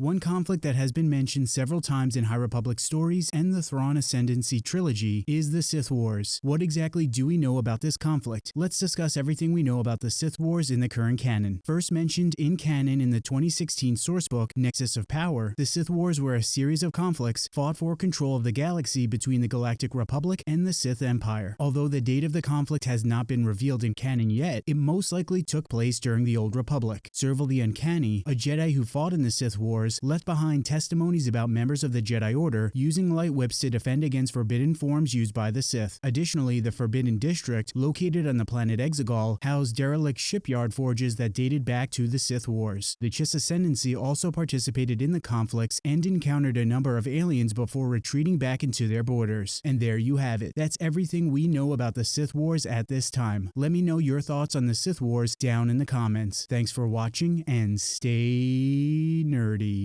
One conflict that has been mentioned several times in High Republic stories and the Thrawn Ascendancy trilogy is the Sith Wars. What exactly do we know about this conflict? Let's discuss everything we know about the Sith Wars in the current canon. First mentioned in canon in the 2016 sourcebook Nexus of Power, the Sith Wars were a series of conflicts fought for control of the galaxy between the Galactic Republic and the Sith Empire. Although the date of the conflict has not been revealed in canon yet, it most likely took place during the Old Republic. Serval the Uncanny, a Jedi who fought in the Sith Wars, left behind testimonies about members of the Jedi Order using light whips to defend against forbidden forms used by the Sith. Additionally, the Forbidden District, located on the planet Exegol, housed derelict shipyard forges that dated back to the Sith Wars. The Chiss Ascendancy also participated in the conflicts and encountered a number of aliens before retreating back into their borders. And there you have it. That's everything we know about the Sith Wars at this time. Let me know your thoughts on the Sith Wars down in the comments. Thanks for watching and stay nerdy.